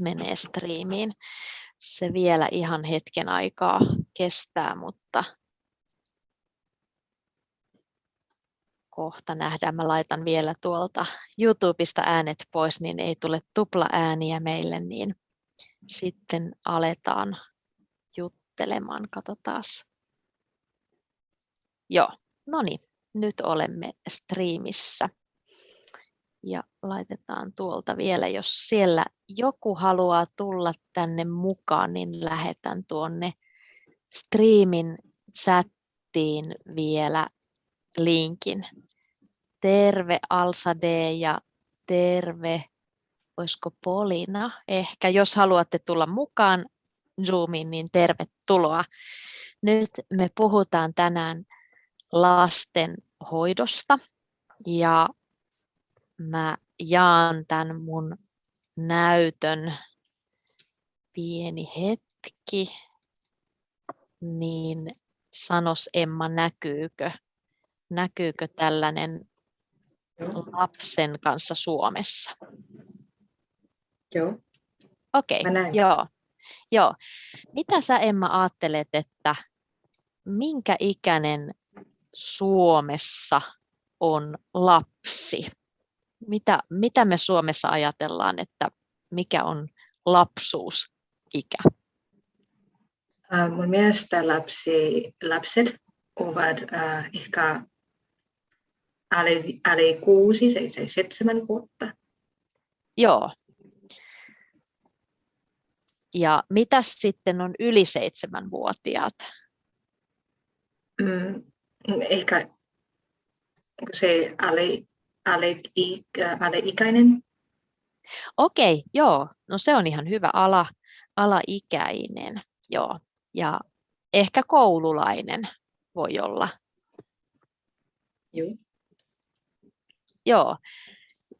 menee striimiin. Se vielä ihan hetken aikaa kestää, mutta kohta nähdään. Mä laitan vielä tuolta YouTubesta äänet pois, niin ei tule tupla ääniä meille, niin sitten aletaan juttelemaan. Katsotaan. Joo, no niin, nyt olemme striimissä. Ja laitetaan tuolta vielä, jos siellä joku haluaa tulla tänne mukaan, niin lähetän tuonne striimin chattiin vielä linkin. Terve Alsa D ja terve, olisiko Polina ehkä, jos haluatte tulla mukaan Zoomiin, niin tervetuloa. Nyt me puhutaan tänään lasten hoidosta ja mä jaan tämän mun näytön pieni hetki, niin sanos Emma, näkyykö, näkyykö tällainen lapsen kanssa Suomessa? Joo. Okei, okay, joo. joo. Mitä sä Emma ajattelet, että minkä ikäinen Suomessa on lapsi? Mitä, mitä me Suomessa ajatellaan, että mikä on lapsuusikä? Mun mielestä lapsi, lapset ovat äh, ehkä alle, alle kuusi, se, se seitsemän vuotta. Joo. Ja mitä sitten on yli seitsemänvuotiaat? Mm, ehkä se alle, alle, alle ikäinen. Okei, joo. No se on ihan hyvä ala, alaikäinen. Joo. Ja ehkä koululainen voi olla. Joo. Joo.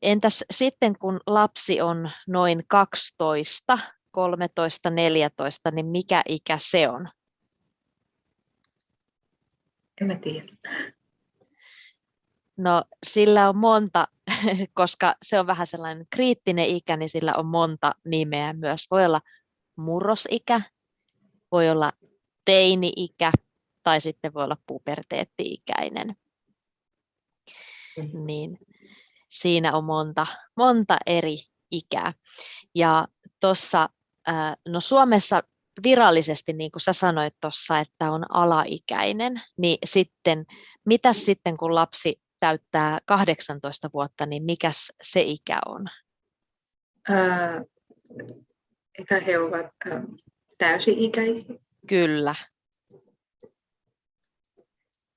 Entäs sitten kun lapsi on noin 12, 13, 14, niin mikä ikä se on? En mä tiedä. No sillä on monta, koska se on vähän sellainen kriittinen ikä, niin sillä on monta nimeä myös. Voi olla murrosikä, voi olla teini-ikä tai sitten voi olla puberteetti-ikäinen. Mm-hmm. Niin siinä on monta, monta eri ikää. Ja tuossa, no Suomessa virallisesti, niin kuin sä sanoit tuossa, että on alaikäinen, niin sitten, mitä sitten kun lapsi täyttää 18 vuotta, niin mikä se ikä on? Ää, eikä he ovat ää, täysi-ikäisiä? Kyllä.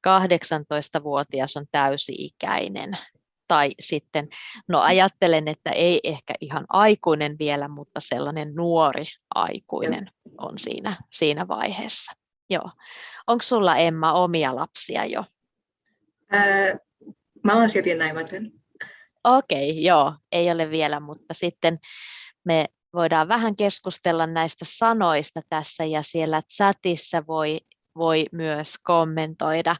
18-vuotias on täysi-ikäinen tai sitten, no ajattelen, että ei ehkä ihan aikuinen vielä, mutta sellainen nuori aikuinen on siinä, siinä vaiheessa. Joo. Onko sulla Emma omia lapsia jo? Ää, mä olen silti naimaton. Okei, okay, joo, ei ole vielä, mutta sitten me voidaan vähän keskustella näistä sanoista tässä ja siellä chatissa voi, voi myös kommentoida.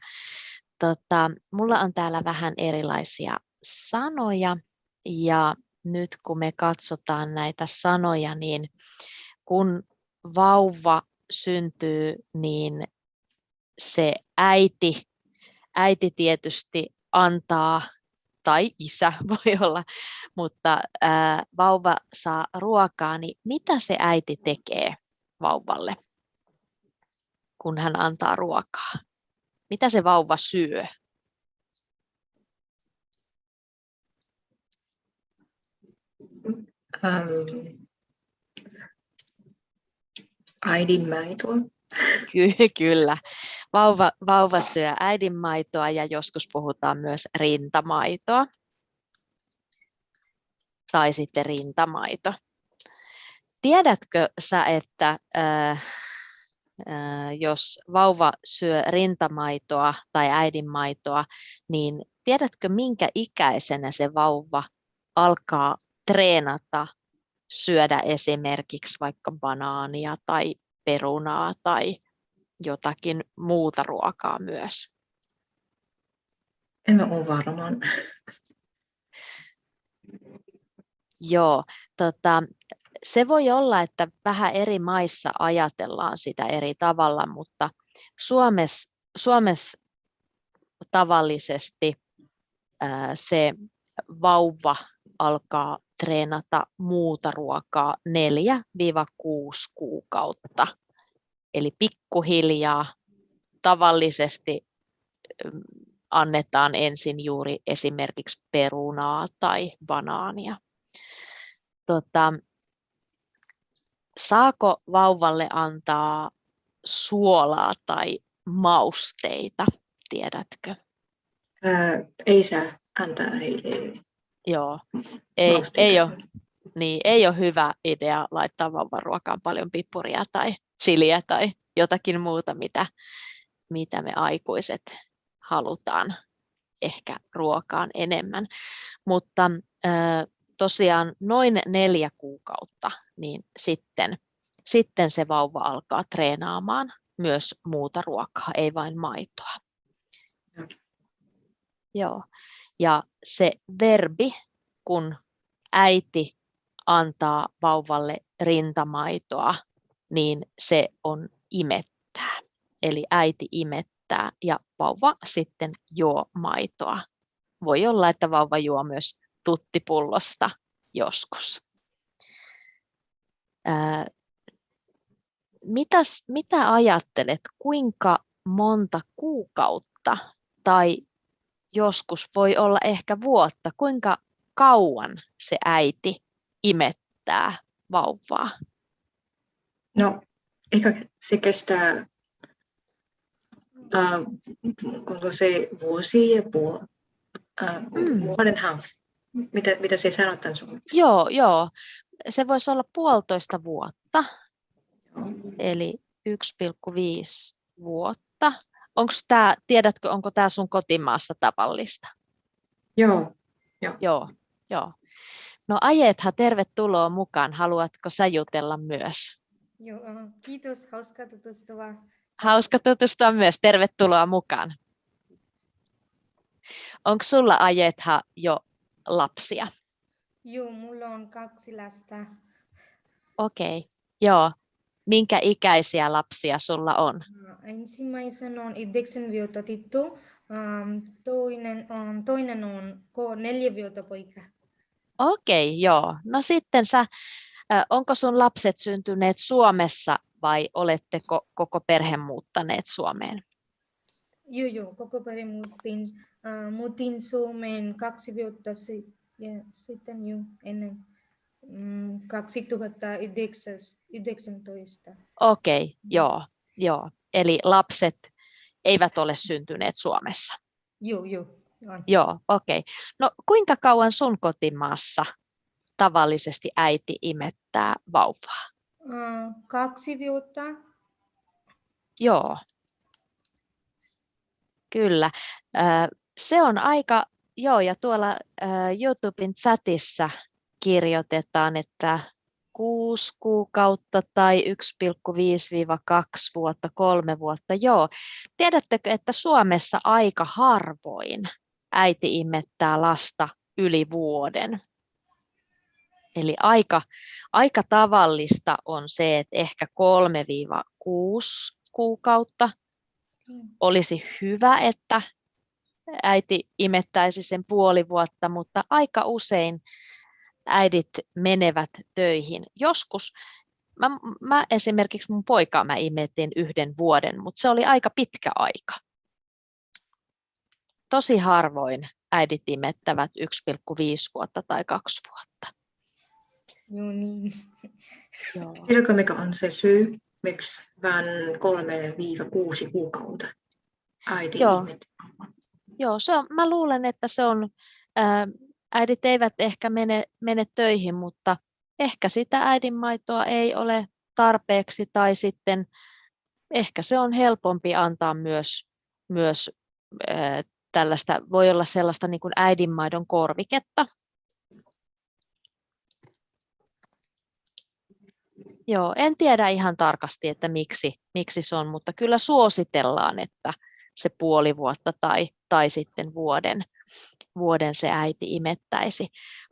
Tota, mulla on täällä vähän erilaisia sanoja ja nyt kun me katsotaan näitä sanoja, niin kun vauva syntyy, niin se äiti, äiti tietysti antaa, tai isä voi olla, mutta ää, vauva saa ruokaa, niin mitä se äiti tekee vauvalle, kun hän antaa ruokaa? Mitä se vauva syö? Ähm, äidinmaitoa. Ky- kyllä. Vauva, vauva syö äidinmaitoa ja joskus puhutaan myös rintamaitoa. Tai sitten rintamaito. Tiedätkö sä, että äh, äh, jos vauva syö rintamaitoa tai äidinmaitoa, niin tiedätkö minkä ikäisenä se vauva alkaa treenata syödä esimerkiksi vaikka banaania tai perunaa tai jotakin muuta ruokaa myös? En ole varmaan. Joo, tota, se voi olla, että vähän eri maissa ajatellaan sitä eri tavalla, mutta Suomessa, Suomessa tavallisesti se vauva alkaa treenata muuta ruokaa 4-6 kuukautta. Eli pikkuhiljaa tavallisesti annetaan ensin juuri esimerkiksi perunaa tai banaania. Tota, saako vauvalle antaa suolaa tai mausteita, tiedätkö? Ää, ei saa antaa heille Joo, ei, ei, ole, niin, ei ole hyvä idea laittaa vauvan ruokaan paljon pippuria tai chiliä tai jotakin muuta, mitä, mitä me aikuiset halutaan ehkä ruokaan enemmän. Mutta tosiaan noin neljä kuukautta, niin sitten, sitten se vauva alkaa treenaamaan myös muuta ruokaa, ei vain maitoa. Mm. Joo. Ja se verbi, kun äiti antaa vauvalle rintamaitoa, niin se on imettää. Eli äiti imettää ja vauva sitten juo maitoa. Voi olla, että vauva juo myös tuttipullosta joskus. Ää, mitäs, mitä ajattelet, kuinka monta kuukautta tai joskus voi olla ehkä vuotta, kuinka kauan se äiti imettää vauvaa? No, ehkä se kestää äh, onko se vuosi ja puoli, äh, mm. Mitä, mitä se sanotaan suomeksi? Joo, joo. Se voisi olla puolitoista vuotta, joo. eli 1,5 vuotta. Onko tämä, tiedätkö, onko tämä sun kotimaassa tavallista? Joo. Joo. joo, joo. No Ajetha, tervetuloa mukaan. Haluatko sä jutella myös? Joo, kiitos. Hauska tutustua. Hauska tutustua myös. Tervetuloa mukaan. Onko sulla Ajetha jo lapsia? Joo, mulla on kaksi lasta. Okei, okay. joo. Minkä ikäisiä lapsia sulla on? Ensimmäisen on yhdeksän vuotta tyttö, toinen on, toinen on neljä vuotta poika. Okei, okay, joo. No sitten sä, onko sun lapset syntyneet Suomessa vai oletteko koko perhe muuttaneet Suomeen? Joo, joo, koko perhe muutin, uh, muutin Suomeen kaksi vuotta sitten, ja sitten jo ennen 2019. Okei, okay, joo, joo. Eli lapset eivät ole syntyneet Suomessa? Joo, joo. Joo, okei. Okay. No kuinka kauan sun kotimaassa tavallisesti äiti imettää vauvaa? Kaksi vuotta. Joo. Kyllä. Se on aika, joo, ja tuolla YouTuben chatissa kirjoitetaan, että 6 kuukautta tai 1,5-2 vuotta, kolme vuotta. Joo. Tiedättekö, että Suomessa aika harvoin äiti imettää lasta yli vuoden? Eli aika, aika tavallista on se, että ehkä 3-6 kuukautta olisi hyvä, että äiti imettäisi sen puoli vuotta, mutta aika usein äidit menevät töihin. Joskus, mä, mä esimerkiksi mun poikaa mä imetin yhden vuoden, mutta se oli aika pitkä aika. Tosi harvoin äidit imettävät 1,5 vuotta tai kaksi vuotta. Joo niin. Tiedätkö mikä on se syy, miksi vain 3-6 kuukautta äiti Joo. Joo, se on, mä luulen, että se on äh, äidit eivät ehkä mene, mene töihin, mutta ehkä sitä äidinmaitoa ei ole tarpeeksi tai sitten ehkä se on helpompi antaa myös, myös äh, tällaista, voi olla sellaista niin äidinmaidon korviketta. Joo, en tiedä ihan tarkasti, että miksi, miksi se on, mutta kyllä suositellaan, että se puoli vuotta tai, tai sitten vuoden vuoden se äiti imettäisi.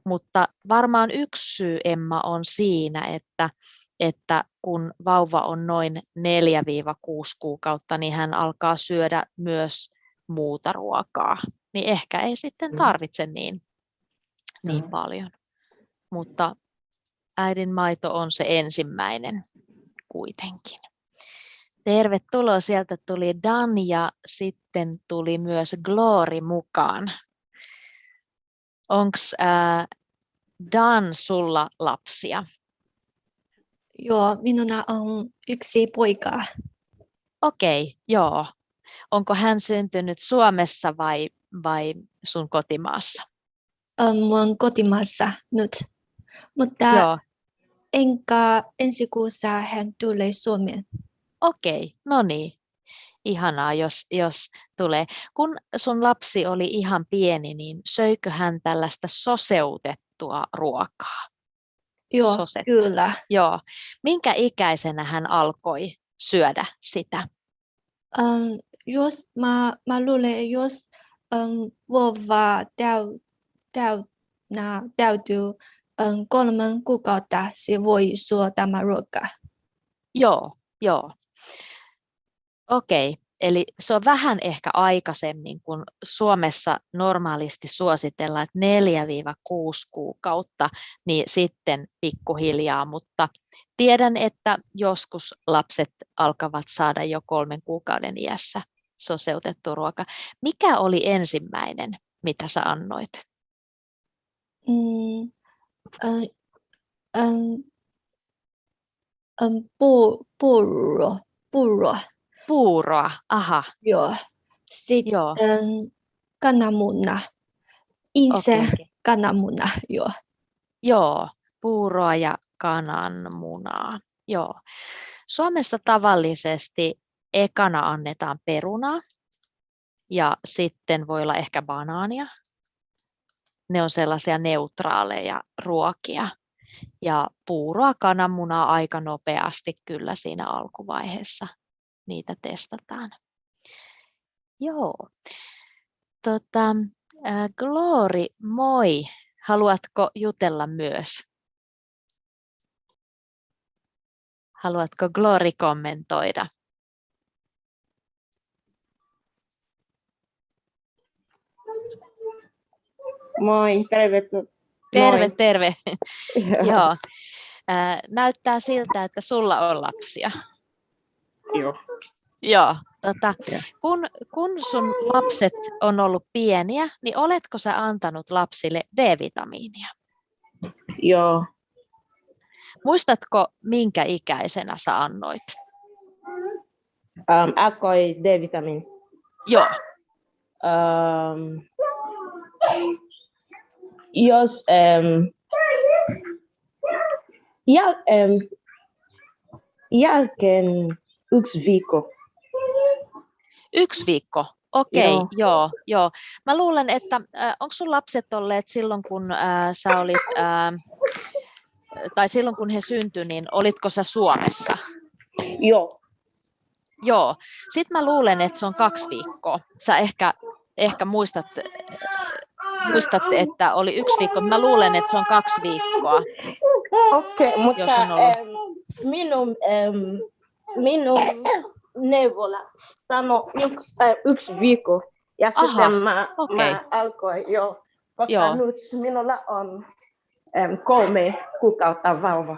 mutta varmaan yksi syy, Emma, on siinä, että, että kun vauva on noin 4-6 kuukautta, niin hän alkaa syödä myös muuta ruokaa. Niin ehkä ei sitten Mm. tarvitse niin, niin paljon. Mutta äidin maito on se ensimmäinen kuitenkin. Tervetuloa, sieltä tuli Dan ja sitten tuli myös Glory mukaan. Onko Dan sulla lapsia? Joo, minulla on yksi poika. Okei, joo. Onko hän syntynyt Suomessa vai, vai sun kotimaassa? On mun kotimaassa nyt. Mutta Joo, enkä ensi kuussa hän tulee Suomeen. okei, no niin. Ihanaa, jos, jos tulee. Kun sun lapsi oli ihan pieni, niin söikö hän tällaista soseutettua ruokaa? Joo, Sosetta. kyllä. Joo. Minkä ikäisenä hän alkoi syödä sitä? Um, jos mä, mä luulen, jos um, vauva täy, täytnä, täytyy um, kolmen kuukautta, se voi syödä tämä ruoka. Joo, joo. Okei, eli se on vähän ehkä aikaisemmin, kun Suomessa normaalisti suositellaan, että 4-6 kuukautta, niin sitten pikkuhiljaa, mutta tiedän, että joskus lapset alkavat saada jo kolmen kuukauden iässä soseutettu ruoka. Mikä oli ensimmäinen, mitä sä annoit? Mm, um, um, um, pu, purro, purro, Puuroa, aha, joo. Sitten joo. kananmuna, okei. kananmuna, joo. Joo, puuroa ja kananmunaa. Joo. Suomessa tavallisesti ekana annetaan perunaa ja sitten voi olla ehkä banaania. Ne on sellaisia neutraaleja ruokia. Ja puuroa, kananmunaa aika nopeasti kyllä siinä alkuvaiheessa niitä testataan. Joo. Tota, ää, Glory, moi. Haluatko jutella myös? Haluatko Glory kommentoida? Moi, tervetuloa. Terve, terve. Joo. Joo. Ää, Näyttää siltä, että sulla on lapsia. Joo. Joo. Tota, kun, kun sun lapset on ollut pieniä, niin oletko sä antanut lapsille D-vitamiinia? Joo. Muistatko, minkä ikäisenä sä annoit? Um, akoi D-vitamin. Joo. Um, jos um, jäl, um, jälkeen yksi viikko. Yksi viikko. Okei, Joo. joo, joo. Mä luulen, että äh, onko sun lapset olleet silloin, kun äh, sä olit, äh, tai silloin kun he syntyi, niin olitko sä Suomessa? Joo. Joo. Sitten mä luulen, että se on kaksi viikkoa. Sä ehkä, ehkä muistat, muistat, että oli yksi viikko, mä luulen, että se on kaksi viikkoa. Okei, okay, mutta ollut. um, minun, um, minun neuvola sanoi yksi, äh, yksi viikko. Ja Aha, sitten mä, okei. mä alkoin jo, koska Joo. nyt minulla on um, kolme kuukautta vauva.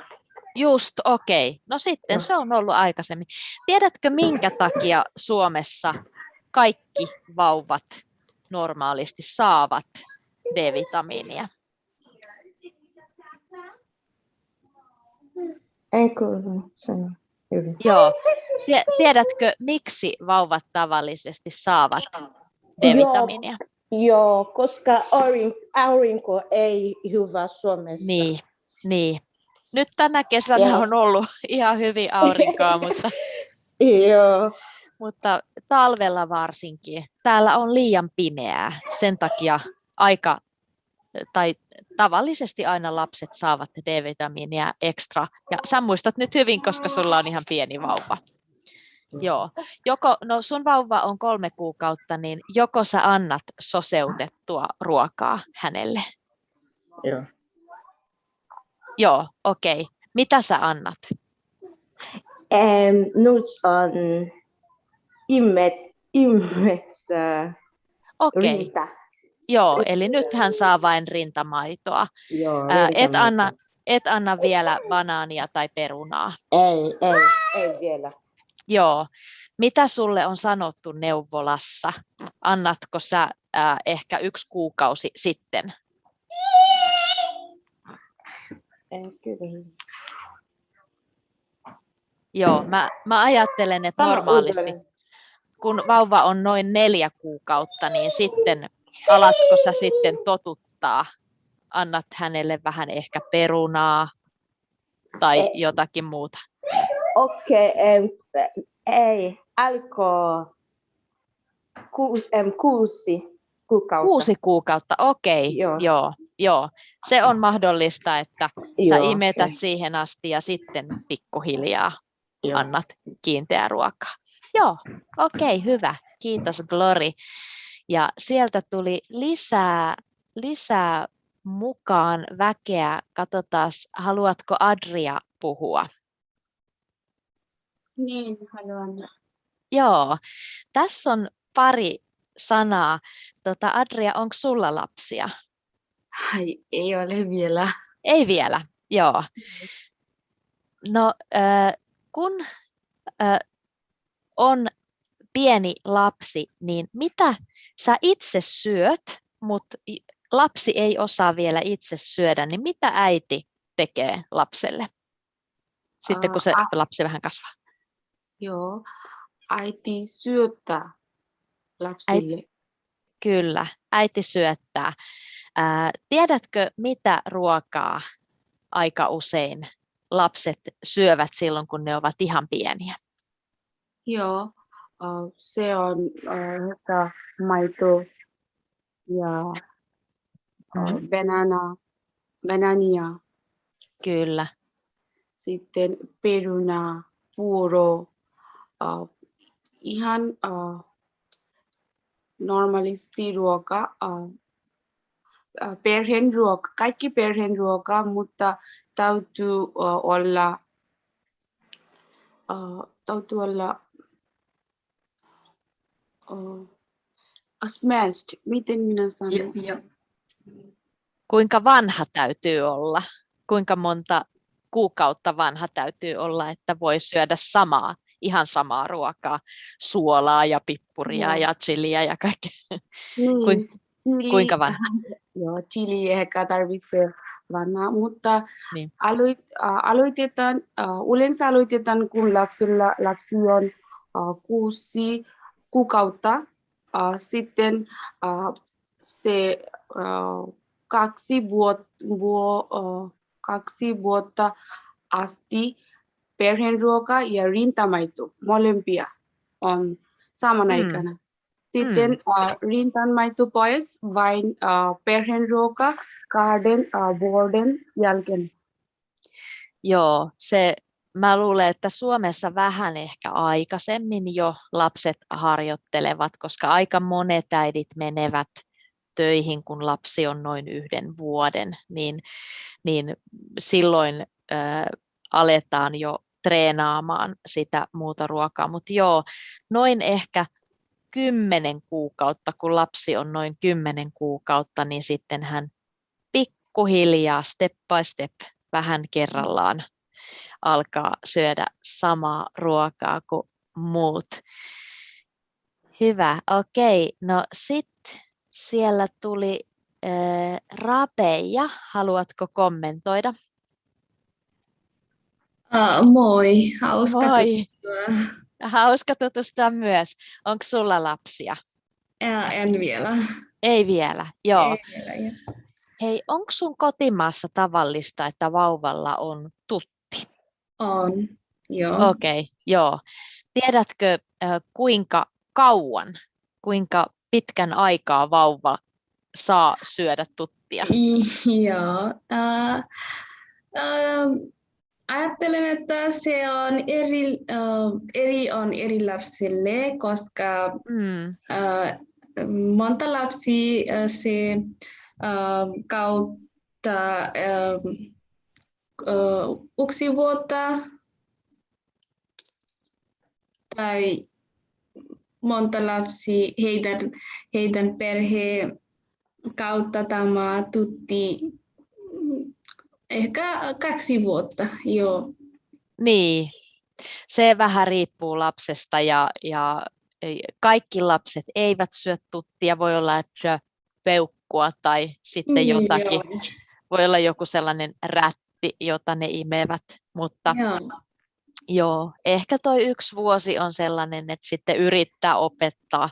Just, okei. No sitten Joo. se on ollut aikaisemmin. Tiedätkö, minkä takia Suomessa kaikki vauvat normaalisti saavat D-vitamiinia? En kuulu sano hyvin. Joo. Tie- Tiedätkö, miksi vauvat tavallisesti saavat D-vitamiinia? Joo, koska aurinko, ei hyvä Suomessa. Niin, niin. Nyt tänä kesänä Joo. on ollut ihan hyvin aurinkoa, mutta, Joo, mutta talvella varsinkin. Täällä on liian pimeää. Sen takia aika, tai tavallisesti aina lapset saavat D-vitamiinia ekstra. Ja sä muistat nyt hyvin, koska sulla on ihan pieni vauva. Joo. Joko, no sun vauva on kolme kuukautta, niin joko sä annat soseutettua ruokaa hänelle? joo. Joo, okei. Okay. Mitä sä annat? Ähm, nyt on immet, immet äh, Okei, okay. Joo, eli nyt hän saa vain rintamaitoa. Joo, Ää, et, rintamaito. anna, et anna vielä banaania tai perunaa. Ei, ei, ei vielä. Joo. Mitä sulle on sanottu neuvolassa? Annatko sä ää, ehkä yksi kuukausi sitten? Kyllä. Joo, mä, mä ajattelen, että normaalisti, kun vauva on noin neljä kuukautta, niin sitten alatko sä sitten totuttaa? Annat hänelle vähän ehkä perunaa tai Ei. jotakin muuta. Okei, em, ei, alkoi ku, em, kuusi kuukautta. Kuusi kuukautta, okei, Joo. joo, joo. Se on mahdollista, että sä Joo, imetät okei. siihen asti ja sitten pikkuhiljaa Joo. annat kiinteää ruokaa. Joo, okei, hyvä. Kiitos Glory. Ja sieltä tuli lisää, lisää mukaan väkeä. Katsotaan, haluatko Adria puhua? Niin, haluan. Joo, tässä on pari sanaa. Tota, Adria, onko sulla lapsia? Ai, ei ole vielä. Ei vielä, joo. No, äh, kun äh, on pieni lapsi, niin mitä sä itse syöt, mutta lapsi ei osaa vielä itse syödä, niin mitä äiti tekee lapselle? Sitten kun se Aa, lapsi vähän kasvaa. Joo, äiti syöttää lapsille. Kyllä, äiti syöttää. Ää, tiedätkö, mitä ruokaa aika usein lapset syövät silloin, kun ne ovat ihan pieniä? Joo, se on äh, että maito ja äh, Mhm. banana, banania, Kyllä, sitten peruna, puuro, äh, ihan äh, normaalisti ruoka, äh, perheen ruoka, kaikki perheen ruoka, mutta täytyy äh, olla, äh, täytyy olla smashed, miten minä sanon? Joo. kuinka vanha täytyy olla? Kuinka monta kuukautta vanha täytyy olla, että voi syödä samaa, ihan samaa ruokaa, suolaa ja pippuria Joo. ja chiliä ja kaikkea. Niin, Kuin- chili- Kuinka vanha? Joo, chili ehkä tarvitsee vanha, mutta Niin. aloit, äh, aloitetaan, äh, yleensä aloitetaan, kun lapsilla, lapsi on äh, kuusi kuukautta. Sitten se kaksi, vuot, vuo, kaksi vuotta asti perheen ruoka ja rintamaito, molempia on saman Mm. aikana. Sitten uh, rintanmaito pois vain uh, perheen ruoka kahden vuoden jälkeen. Joo, se, mä luulen, että Suomessa vähän ehkä aikaisemmin jo lapset harjoittelevat, koska aika monet äidit menevät töihin, kun lapsi on noin yhden vuoden, niin, niin silloin ö, aletaan jo treenaamaan sitä muuta ruokaa. Mutta joo, noin ehkä kymmenen kuukautta, kun lapsi on noin kymmenen kuukautta, niin sitten hän pikkuhiljaa, step by step, vähän kerrallaan alkaa syödä samaa ruokaa kuin muut. Hyvä, okei. No sitten siellä tuli äh, Rapeja. Haluatko kommentoida? Uh, moi, hauska Moi. tutustua. Hauska tutustua myös. Onko sulla lapsia? Ja, en vielä. Ei vielä, joo. Ei vielä ja. Hei, onko sun kotimaassa tavallista, että vauvalla on tutti? On, joo. Okei, okay, joo. Tiedätkö kuinka kauan, kuinka pitkän aikaa vauva saa syödä tuttia? Joo. Ajattelen, että se on eri, uh, eri on eri lapsille, koska Mm, uh, monta lapsi uh, se uh, kautta uh, yksi vuotta tai monta lapsi heidän, heidän perhe kautta tämä tutti ehkä kaksi vuotta, joo. Niin, se vähän riippuu lapsesta ja, ja kaikki lapset eivät syö tuttia. Voi olla, että peukkua tai sitten Niin, jotakin. joo. Voi olla joku sellainen rätti, jota ne imevät. Mutta Joo. joo, ehkä toi yksi vuosi on sellainen, että sitten yrittää opettaa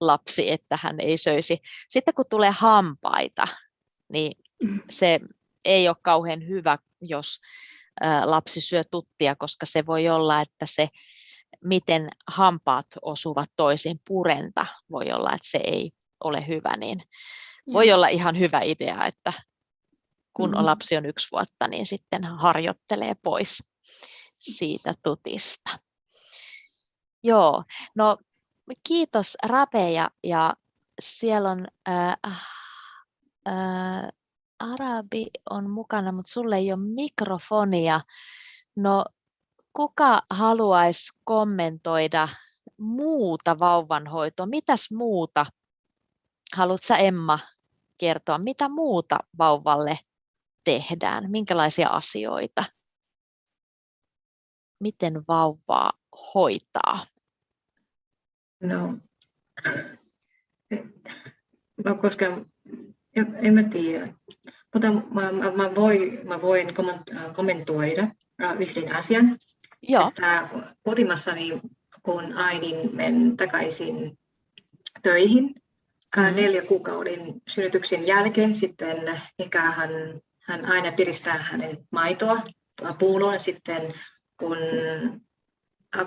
lapsi, että hän ei söisi. Sitten kun tulee hampaita, niin se ei ole kauhean hyvä, jos lapsi syö tuttia, koska se voi olla, että se, miten hampaat osuvat toisiin purenta, voi olla, että se ei ole hyvä, niin voi olla ihan hyvä idea, että kun Mhm. lapsi on yksi vuotta, niin sitten harjoittelee pois siitä tutista. Joo, no kiitos Rape ja, ja siellä on ää, ää, Arabi on mukana, mutta sulle ei ole mikrofonia. No kuka haluaisi kommentoida muuta vauvanhoitoa? Mitäs muuta? Haluatko Emma kertoa, mitä muuta vauvalle tehdään? Minkälaisia asioita? Miten vauvaa hoitaa? No, no koska en, en mä tiedä, mutta mä, mä, mä, voi, mä voin komment- kommentoida äh, yhden asian, Joo, että kotimassani kun äidin men takaisin töihin Mhm. neljä kuukauden synnytyksen jälkeen, sitten ehkä hän, hän aina piristää hänen maitoa puuloon sitten, kun,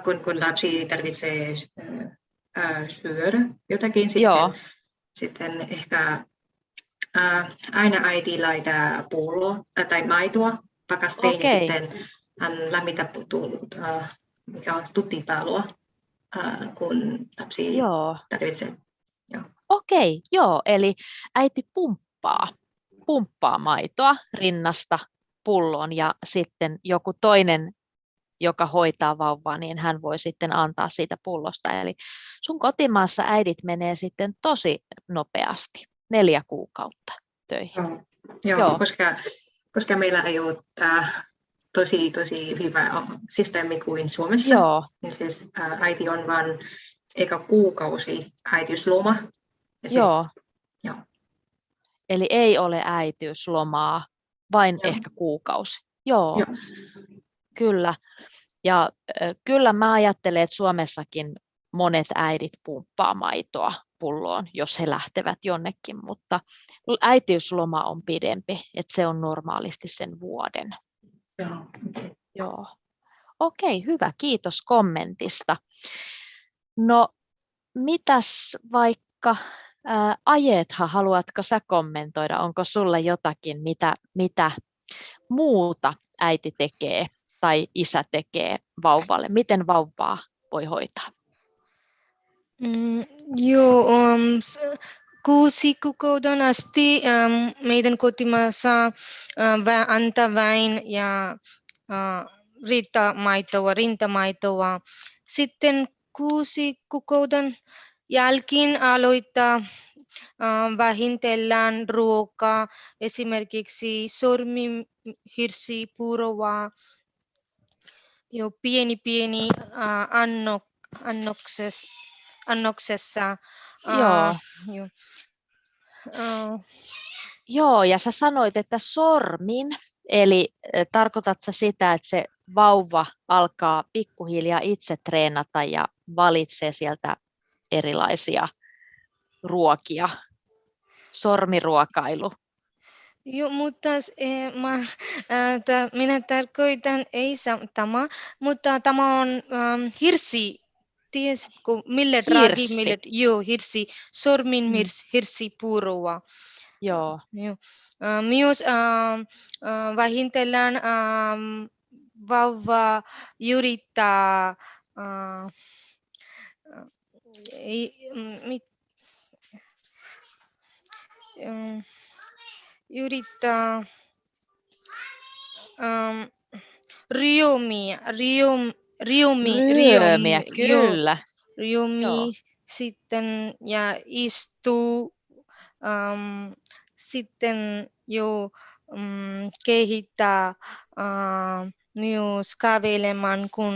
kun, kun lapsi tarvitsee äh, syödä jotakin, sitten, Joo. sitten ehkä äh, aina äiti laittaa pulloa äh, tai maitoa pakasteen Okei. ja sitten hän lämmitä tullut, äh, mikä on tuttipalloa, kun lapsi joo. tarvitsee. Okei, joo, eli äiti pumppaa, pumppaa maitoa rinnasta pulloon ja sitten joku toinen, joka hoitaa vauvaa, niin hän voi sitten antaa siitä pullosta. Eli sun kotimaassa äidit menee sitten tosi nopeasti, neljä kuukautta töihin. Joo, joo, Joo. Koska, koska meillä ei ole tää tosi, tosi hyvä systeemi kuin Suomessa, Joo, niin siis äiti on vain eka kuukausi äitiysloma. Ja siis, joo. Eli ei ole äitiyslomaa, vain Joo. ehkä kuukausi. Joo, Joo. kyllä. Ja ö, kyllä mä ajattelen, että Suomessakin monet äidit pumppaa maitoa pulloon, jos he lähtevät jonnekin, mutta äitiysloma on pidempi, että se on normaalisti sen vuoden. Joo, okei. Joo. Okei, hyvä. Kiitos kommentista. No, mitäs vaikka ää, Ajetha, haluatko sä kommentoida? Onko sulla jotakin, mitä, mitä muuta äiti tekee tai isä tekee vauvalle? Miten vauvaa voi hoitaa? Mm, joo, um, kuusi kuukauden asti um, meidän kotimaassa uh, vä, antaa vain ja uh, rintamaitoa, rintamaitoa. Sitten kuusi kuukauden jälkeen aloittaa uh, vähintellään ruokaa, esimerkiksi sormihirsi, puuroa, jo pieni pieni uh, annok, annoksessa, annoksessa. Joo. Uh, jo. Uh, Joo, ja sä sanoit, että sormin, eli äh, tarkoitat sä sitä, että se vauva alkaa pikkuhiljaa itse treenata ja valitsee sieltä erilaisia ruokia, sormiruokailu. Joo, mutta eh, mä, äh, minä tarkoitan ei tämä, mutta tämä on ähm, hirsi. Tiesitkö, mille ragi, Hirssi. mille, joo, hirsi, sormin Mm. hirsi, puuroa. Joo, Joo. Äh, myös ähm, äh, vähintellään ähm, vauva yrittää äh, äh, ei, mm, mit, ähm, yrittää um, Riumi, Rium, Riumi, Ryömiä, Riumi, joo, kyllä. Riumi Joo. sitten ja istuu, um, sitten jo um, kehittää uh, myös kävelemään, kun,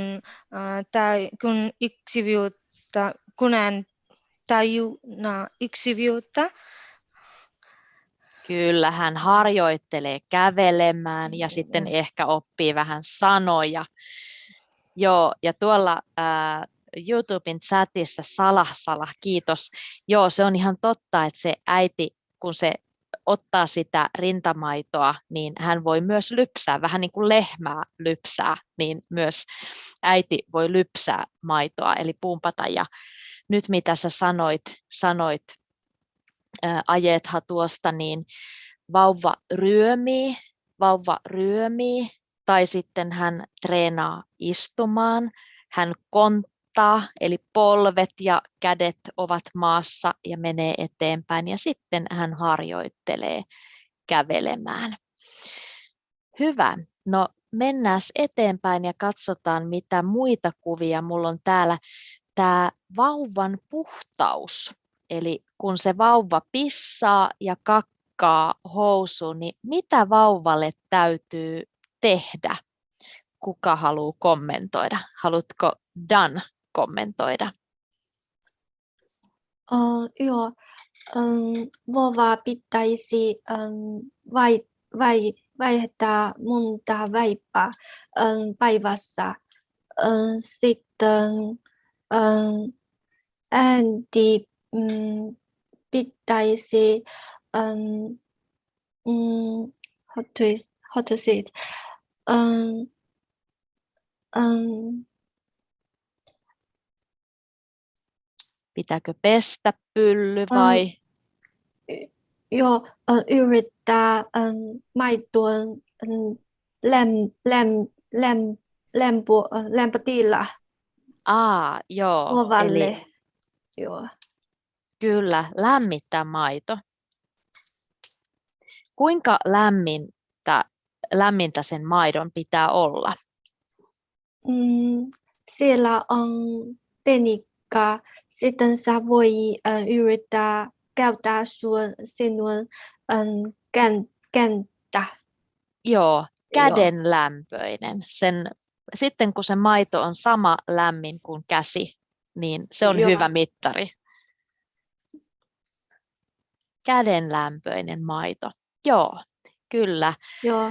uh, tai, kun yksiviutta, kun hän tajuna yksiviutta. Kyllä, hän harjoittelee kävelemään ja sitten ehkä oppii vähän sanoja. Joo, ja tuolla ää, YouTuben chatissa Salah Salah, kiitos. Joo, se on ihan totta, että se äiti, kun se ottaa sitä rintamaitoa, niin hän voi myös lypsää, vähän niin kuin lehmää lypsää, niin myös äiti voi lypsää maitoa, eli pumpata. Ja nyt mitä sä sanoit, sanoit ajetha tuosta, niin vauva ryömii, vauva ryömii, tai sitten hän treenaa istumaan, hän konttaa, eli polvet ja kädet ovat maassa ja menee eteenpäin, ja sitten hän harjoittelee kävelemään. Hyvä. No mennään eteenpäin ja katsotaan, mitä muita kuvia. Mulla on täällä tämä vauvan puhtaus. Eli kun se vauva pissaa ja kakkaa housuun, niin mitä vauvalle täytyy tehdä? Kuka haluaa kommentoida? Haluatko Dan kommentoida? Uh, joo, um, vauva pitäisi um, vai, vai, vaihtaa monta vaipaa um, päivässä. Um, sitten um, äänti um, pitäisi um, um, how to how to say it um, um, Pitääkö pestä pylly vai? joo, uh, yrittää um, maitoon um, läm, läm, läm, lämpö, lämpötila Aa, joo. Eli ovalle. Joo. kyllä, lämmittää maito. Kuinka lämmintä, lämmintä sen maidon pitää olla? Mm, siellä on tekniikka. Sitten sä voi uh, yrittää käyttää sun, sinun um, kän, käntä. Joo, Joo. käden lämpöinen. Sen, sitten kun se maito on sama lämmin kuin käsi, niin se on Joo. hyvä mittari. Käden lämpöinen maito. Joo, kyllä. Joo.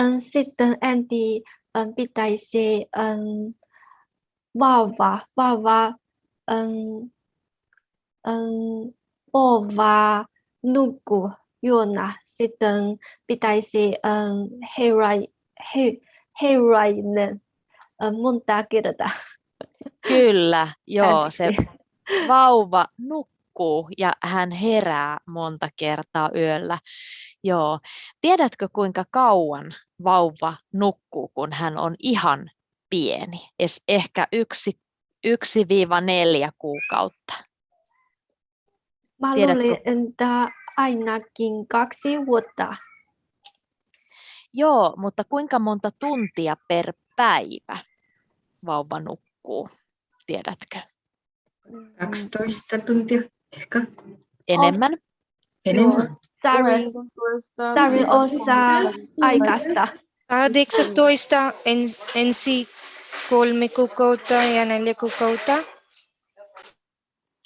Um, sitten Andy um, pitäisi um, vauva, vauva ova nuku juona. Sitten pitäisi herai, he, heräinen um, monta kertaa. Kyllä, joo, se vauva nukkuu ja hän herää monta kertaa yöllä. Joo. Tiedätkö kuinka kauan vauva nukkuu, kun hän on ihan pieni? Es ehkä yksi, yksi viiva neljä kuukautta. Mä Tiedätkö? luulen, että ainakin kaksi vuotta. Joo, mutta kuinka monta tuntia per päivä vauva nukkuu? Tiedätkö? 12 tuntia ehkä Enemmän? enemmän. Sari osaa aikasta. 18 ens, ensi kolme kuukautta ja neljä kuukautta.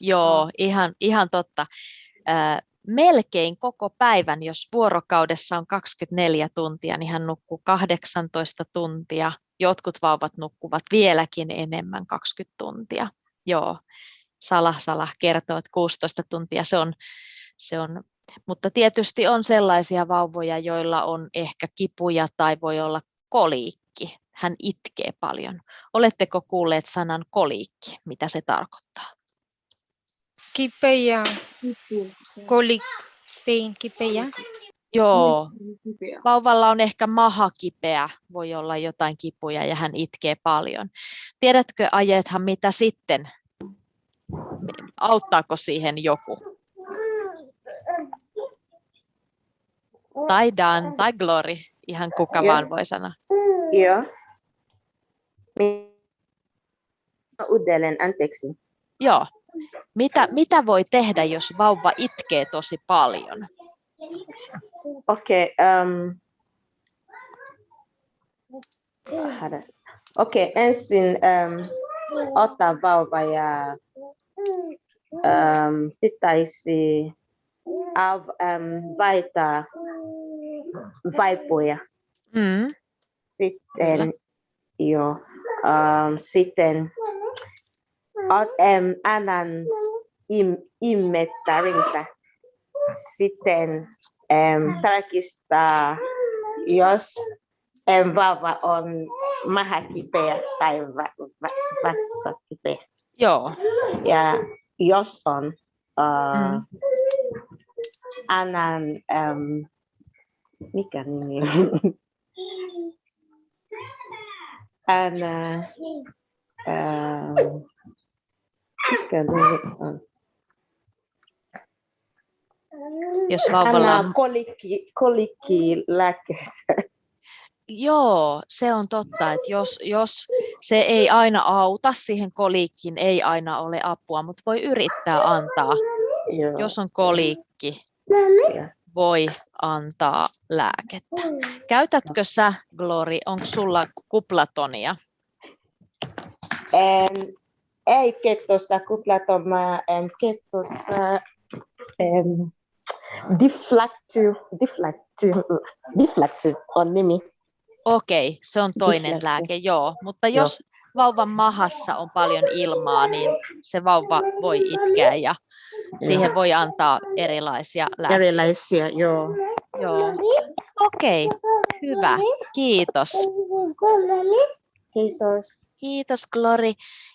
Joo, ihan, ihan totta. Melkein koko päivän, jos vuorokaudessa on 24 tuntia, niin hän nukkuu 18 tuntia. Jotkut vauvat nukkuvat vieläkin enemmän 20 tuntia. Joo, Salah Salah kertoo, että 16 tuntia se on, se on. Mutta tietysti on sellaisia vauvoja, joilla on ehkä kipuja tai voi olla koliikki. Hän itkee paljon. Oletteko kuulleet sanan koliikki? Mitä se tarkoittaa? Kipeä, kolik, pain, kipeä. Joo, vauvalla on ehkä maha kipeä, voi olla jotain kipuja ja hän itkee paljon. Tiedätkö Ajethan mitä sitten? Auttaako siihen joku? Tai Dan tai Glory, ihan kuka Joo. vaan voi sanoa. Joo. Uudelleen, anteeksi. Joo. Mitä, mitä voi tehdä, jos vauva itkee tosi paljon? Okei. Um, hadas- Okei, ensin um, ottaa vauva ja um, pitäisi av, um, vaihtaa vaipoja. Mm. Sitten, joo, um, sitten ot, um, annan im, immettärintä. Sitten um, tarkistaa, jos um, vauva on maha kipeä tai va, va, vatsa kipeä. Joo. Ja jos on, uh, Mm. annan, um, mikä nimi on? Anna, um, on? Jos vauvalla on... kolikki, kolikki lääkkeitä. Joo, se on totta, että jos, jos se ei aina auta, siihen koliikkiin ei aina ole apua, mutta voi yrittää antaa. Joo. Jos on koliikki, Ja. voi antaa lääkettä. Käytätkö sä, Glory, onko sulla kuplatonia? Em, ei ketossa kuplatoma, em, ketossa em, deflactive, deflactive, deflactive on nimi. Okei, se on toinen Dysleksia. lääke, joo. Mutta Joo. jos vauvan mahassa on paljon ilmaa, niin se vauva voi itkeä ja siihen voi antaa erilaisia lääkkeitä. Erilaisia, joo. Joo. Okei, hyvä. Kiitos. Kiitos. Kiitos Glory.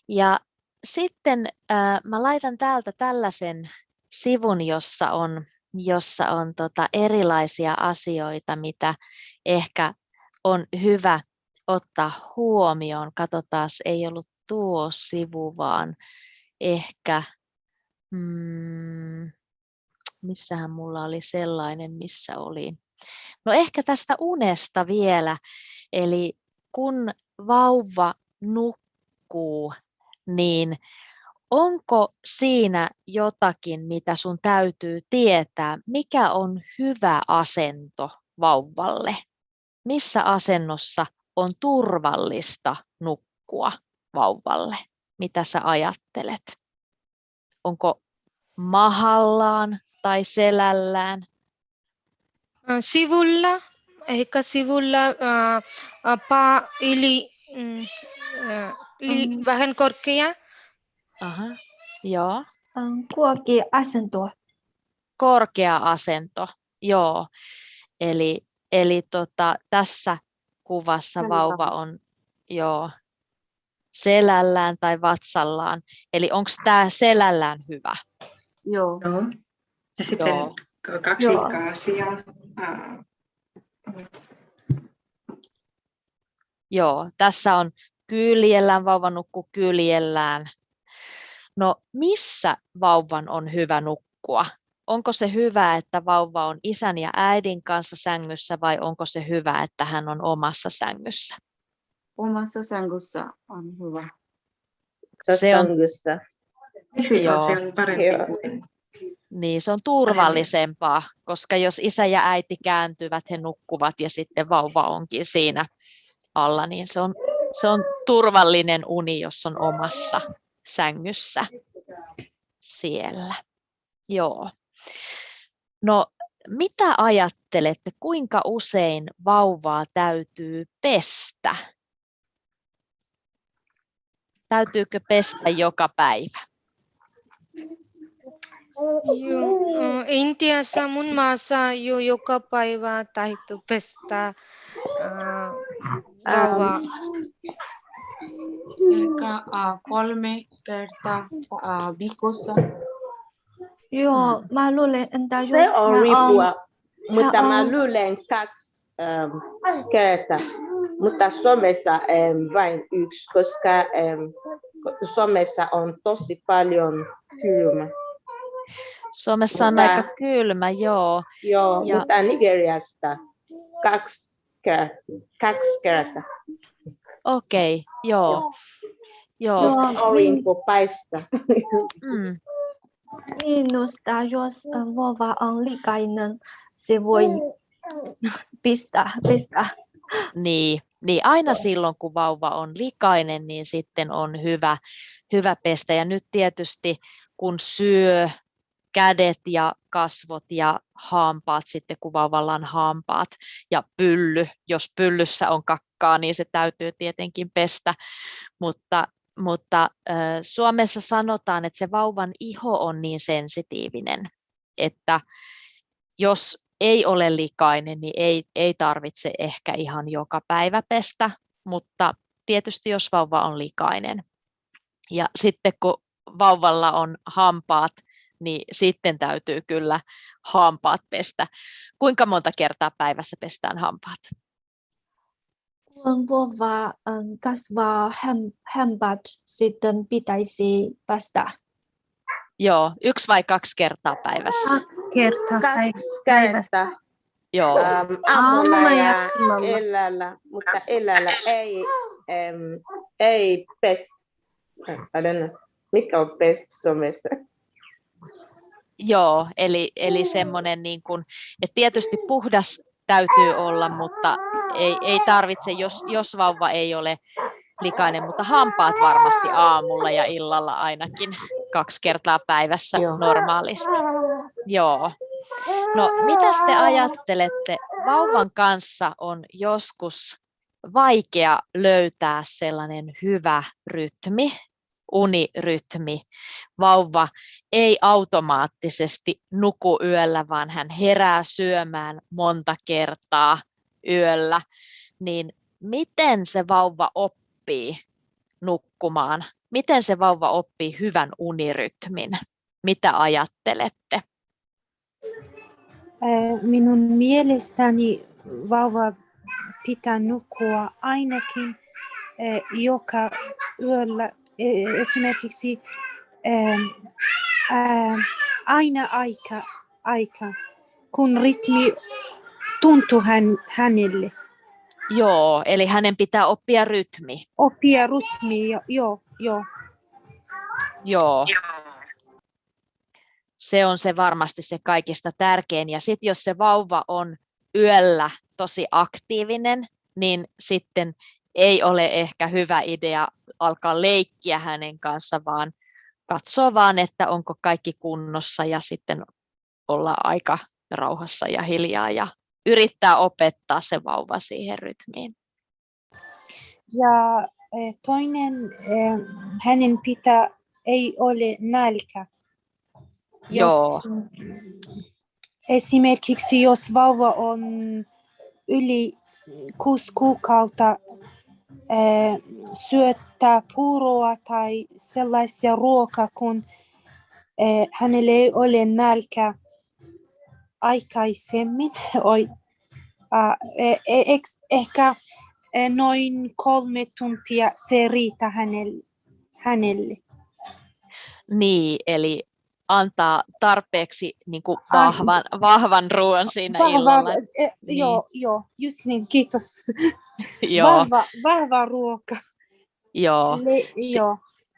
Ja sitten äh, mä laitan täältä tällaisen sivun, jossa on, jossa on tota erilaisia asioita, mitä ehkä on hyvä ottaa huomioon. Katsotaan, ei ollut tuo sivu, vaan ehkä, mm, missähän mulla oli sellainen, missä oli. No ehkä tästä unesta vielä. Eli kun vauva nukkuu, niin onko siinä jotakin, mitä sun täytyy tietää, mikä on hyvä asento vauvalle? Missä asennossa on turvallista nukkua vauvalle? Mitä sä ajattelet? Onko mahallaan tai selällään? Sivulla, ehkä sivulla äh, paa yli, äh, vähän korkea. Aha. Joo. Kuoki asento. korkea asento, joo. Eli, eli tota, tässä kuvassa Selän vauva on joo, selällään tai vatsallaan. Eli onko tämä selällään hyvä? Joo. Joo. Ja sitten Joo. k- kaksi Joo. kaasia. ää, Joo, tässä on kyljellään, vauva nukkuu kyljellään. No missä vauvan on hyvä nukkua? Onko se hyvä, että vauva on isän ja äidin kanssa sängyssä vai onko se hyvä, että hän on omassa sängyssä? Omassa sängyssä on hyvä. Se on- Sängyssä. Miksi Joo. se on parempi Joo. kuin Niin, se on turvallisempaa, koska jos isä ja äiti kääntyvät, he nukkuvat ja sitten vauva onkin siinä alla, niin se on, se on turvallinen uni, jos on omassa sängyssä siellä. Joo. No, mitä ajattelette, kuinka usein vauvaa täytyy pestä? Täytyykö pestä joka päivä? Joo, Intiassa mun maassa jo joka päivä täytyy pestä vauva. Ehkä uh, kolme kertaa uh, viikossa. Joo, mä luulen, entä jos Se on riippua, mutta mä luulen kaksi um, kertaa. Mutta somessa um, vain yksi, koska um, somessa on tosi paljon kylmä. Suomessa on Mutta- aika kylmä, joo. Joo, Ja- mutta Nigeriasta kaksi kertaa, kaksi kertaa. Okei, joo. Joo. Joo. Aurinko paistaa. Mm. Minusta jos äh, vauva on likainen, se voi pistää, pistää. Niin, niin aina silloin, kun vauva on likainen, niin sitten on hyvä, hyvä pestä. Ja nyt tietysti, kun syö kädet ja kasvot ja hampaat, sitten on hampaat ja pylly, jos pyllyssä on kakkaa, niin se täytyy tietenkin pestä. Mutta, mutta äh, Suomessa sanotaan, että se vauvan iho on niin sensitiivinen, että jos ei ole likainen, niin ei, ei tarvitse ehkä ihan joka päivä pestä, mutta tietysti jos vauva on likainen. Ja sitten kun vauvalla on hampaat, niin sitten täytyy kyllä hampaat pestä. Kuinka monta kertaa päivässä pestään hampaat? Kun ähm, kasvaa hampaat, sitten pitäisi päästä. Joo, yksi vai kaksi kertaa päivässä? Kaksi kertaa Kaksi päivässä. kertaa. Joo, Ähm, aamulla ja ja illalla. mutta illalla ei, ähm, ei pest. I don't know. Mikä on pest somessa? Joo eli, eli semmoinen, niin kuin, että tietysti puhdas täytyy olla, mutta ei, ei tarvitse, jos, jos vauva ei ole likainen, mutta hampaat varmasti aamulla ja illalla ainakin kaksi kertaa päivässä Joo. normaalisti. Joo. No, mitä te ajattelette? Vauvan kanssa on joskus vaikea löytää sellainen hyvä rytmi, unirytmi. Vauva ei automaattisesti nuku yöllä, vaan hän herää syömään monta kertaa yöllä. Niin miten se vauva oppii nukkumaan? Miten se vauva oppii hyvän unirytmin? Mitä ajattelette? Minun mielestäni vauva pitää nukkua ainakin joka yöllä e- esimerkiksi ähm, äh, aina aika, aika, kun rytmi tuntuu hän, hänelle. Joo, eli hänen pitää oppia rytmi. Oppia rytmi, jo- joo, joo. Joo. Se on se varmasti se kaikista tärkein. Ja sitten jos se vauva on yöllä tosi aktiivinen, niin sitten ei ole ehkä hyvä idea alkaa leikkiä hänen kanssa, vaan katsoa vaan, että onko kaikki kunnossa ja sitten olla aika rauhassa ja hiljaa ja yrittää opettaa se vauva siihen rytmiin. Ja eh, toinen, eh, hänen pitää, ei ole nälkä. Joo. Esimerkiksi jos vauva on yli kuusi kuukautta syöttää puuroa tai sellaisia ruokaa, kun eh, hänellä ei ole nälkä aikaisemmin. Eh, eh, eks- ehkä eh, noin kolme tuntia se riitä hänelle. hänelle. Niin, eli antaa tarpeeksi niin kuin vahvan, vahvan ruoan siinä Vahva, illalla. eh, Niin. Joo, joo, just niin, kiitos. Joo, Vahva, vahva ruoka. joo. Le, joo,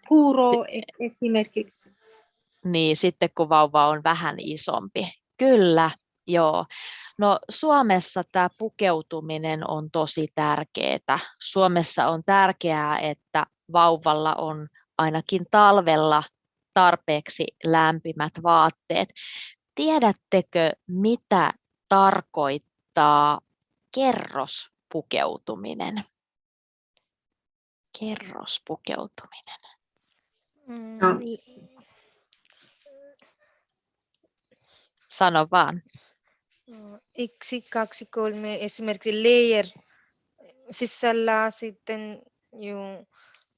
puuro e- esimerkiksi. Niin, sitten kun vauva on vähän isompi. Kyllä, joo. No Suomessa tämä pukeutuminen on tosi tärkeää. Suomessa on tärkeää, että vauvalla on ainakin talvella tarpeeksi lämpimät vaatteet. Tiedättekö, mitä tarkoittaa kerrospukeutuminen? Kerrospukeutuminen. Mm, No. Sano vaan. Mm, Yksi, kaksi, kolme, esimerkiksi layer sisällä sitten yung